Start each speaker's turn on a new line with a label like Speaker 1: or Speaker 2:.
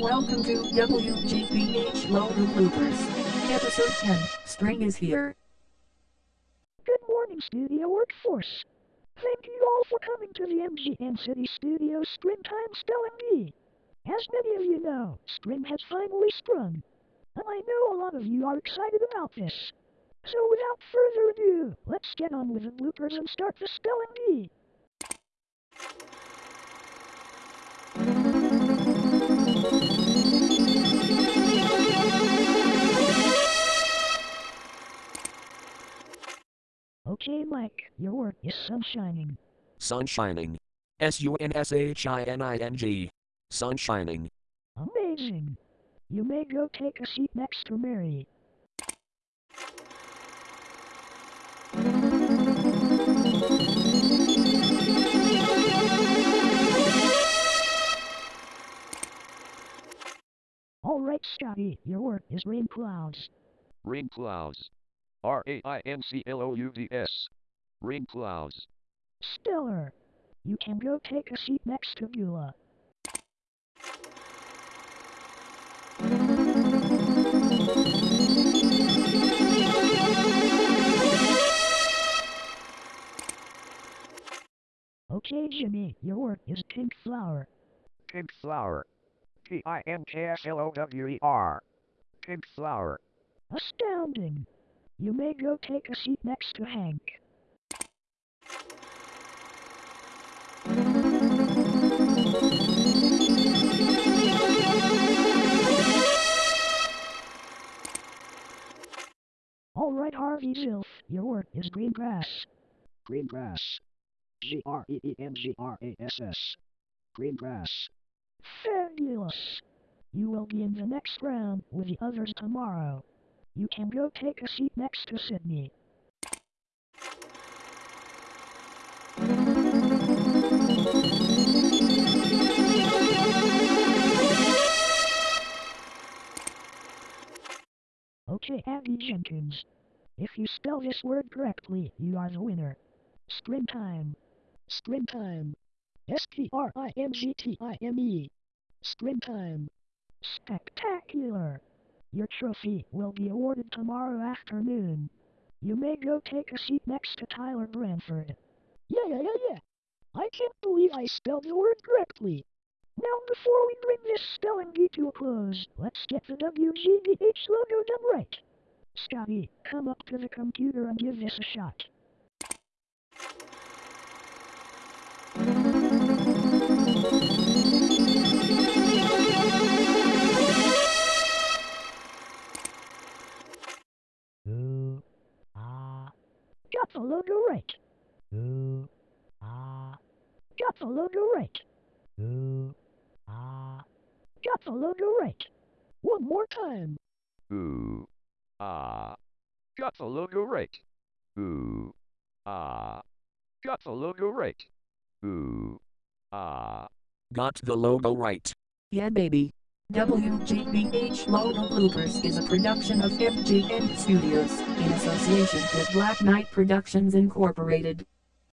Speaker 1: Welcome to WGBH Logo Bloopers. Episode 10, String is here.
Speaker 2: Good morning, studio workforce. Thank you all for coming to the MGM City Studio Springtime Spelling Bee. As many of you know, spring has finally sprung. And I know a lot of you are excited about this. So without further ado, let's get on with the bloopers and start the spelling bee. Okay, Mike, your word is sunshining.
Speaker 3: Sunshining. S U N S H I N I N G. Sunshining.
Speaker 2: Amazing. You may go take a seat next to Mary. All right, Scotty, your word is rain clouds.
Speaker 4: Rain clouds. R A I N C L O U D S. Rain clouds.
Speaker 2: Stellar. You can go take a seat next to Beulah. Okay, Jimmy, your word is pink flower.
Speaker 4: Pink flower. P I N K S L O W E R. Pink flower.
Speaker 2: Astounding. You may go take a seat next to Hank. All right, Harvey Zilf, your word is green grass.
Speaker 5: Green grass. G R E E N G R A S S. Green grass.
Speaker 2: Fabulous. You will be in the next round with the others tomorrow. You can go take a seat next to Sydney. Okay, Abby Jenkins. If you spell this word correctly, you are the winner. Springtime. Springtime. S-P-R-I-M-G-T-I-M-E. Springtime. Spectacular. Your trophy will be awarded tomorrow afternoon. You may go take a seat next to Tyler Branford. Yeah, yeah, yeah, yeah. I can't believe I spelled the word correctly. Now, before we bring this spelling bee to a close, let's get the WGBH logo done right. Scotty, come up to the computer and give this a shot. Got the logo right. Ooh, ah. Got the logo right. Ooh, ah. Got the logo right. One more time.
Speaker 4: Ooh. Ah. Got the logo right. Ooh. Ah. Got the logo right. Ooh. Ah.
Speaker 3: Got the logo right.
Speaker 1: Yeah, baby. WGBH Logo Bloopers is a production of MGM Studios in association with Black Knight Productions Incorporated.